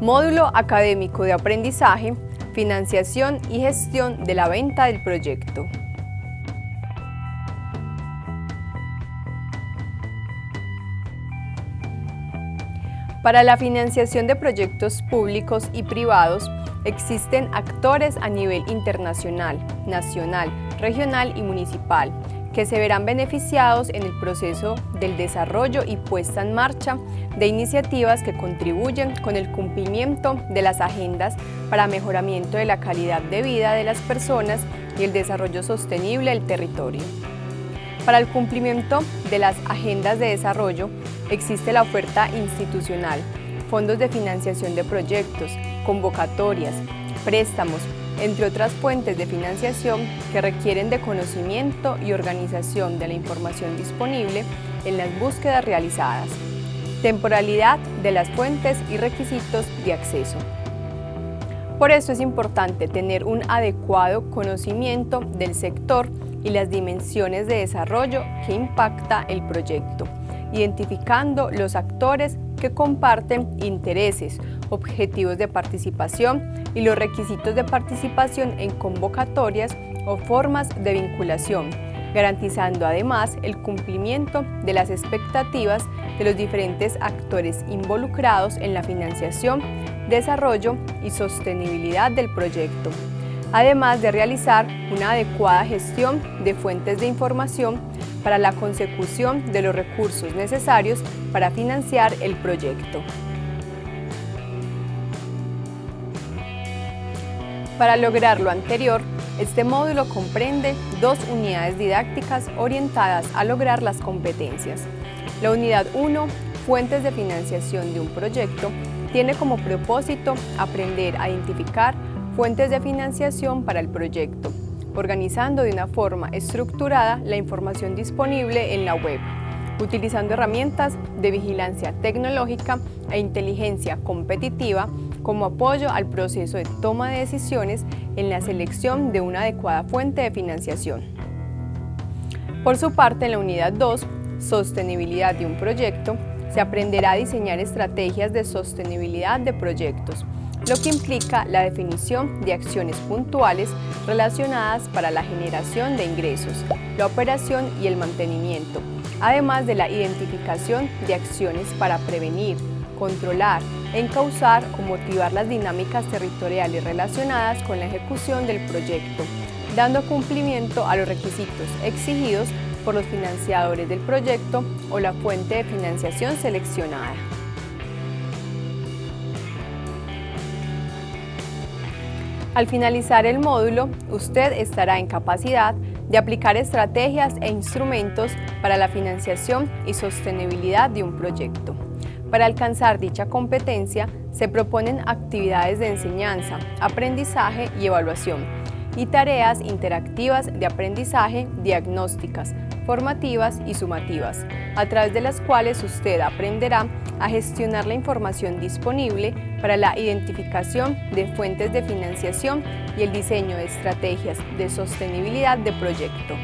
Módulo académico de aprendizaje, financiación y gestión de la venta del proyecto. Para la financiación de proyectos públicos y privados, existen actores a nivel internacional, nacional, regional y municipal, que se verán beneficiados en el proceso del desarrollo y puesta en marcha de iniciativas que contribuyen con el cumplimiento de las agendas para mejoramiento de la calidad de vida de las personas y el desarrollo sostenible del territorio. Para el cumplimiento de las agendas de desarrollo existe la oferta institucional, fondos de financiación de proyectos, convocatorias, préstamos, entre otras fuentes de financiación que requieren de conocimiento y organización de la información disponible en las búsquedas realizadas, temporalidad de las fuentes y requisitos de acceso. Por eso es importante tener un adecuado conocimiento del sector y las dimensiones de desarrollo que impacta el proyecto, identificando los actores que comparten intereses, objetivos de participación y los requisitos de participación en convocatorias o formas de vinculación, garantizando además el cumplimiento de las expectativas de los diferentes actores involucrados en la financiación, desarrollo y sostenibilidad del proyecto, además de realizar una adecuada gestión de fuentes de información para la consecución de los recursos necesarios para financiar el proyecto. Para lograr lo anterior, este módulo comprende dos unidades didácticas orientadas a lograr las competencias. La unidad 1, Fuentes de financiación de un proyecto, tiene como propósito aprender a identificar fuentes de financiación para el proyecto, organizando de una forma estructurada la información disponible en la web, utilizando herramientas de vigilancia tecnológica e inteligencia competitiva como apoyo al proceso de toma de decisiones en la selección de una adecuada fuente de financiación. Por su parte, en la unidad 2, Sostenibilidad de un proyecto, se aprenderá a diseñar estrategias de sostenibilidad de proyectos, lo que implica la definición de acciones puntuales relacionadas para la generación de ingresos, la operación y el mantenimiento, además de la identificación de acciones para prevenir, controlar, encauzar o motivar las dinámicas territoriales relacionadas con la ejecución del proyecto, dando cumplimiento a los requisitos exigidos por los financiadores del proyecto o la fuente de financiación seleccionada. Al finalizar el módulo, usted estará en capacidad de aplicar estrategias e instrumentos para la financiación y sostenibilidad de un proyecto. Para alcanzar dicha competencia, se proponen actividades de enseñanza, aprendizaje y evaluación, y tareas interactivas de aprendizaje diagnósticas, formativas y sumativas, a través de las cuales usted aprenderá a gestionar la información disponible para la identificación de fuentes de financiación y el diseño de estrategias de sostenibilidad de proyecto.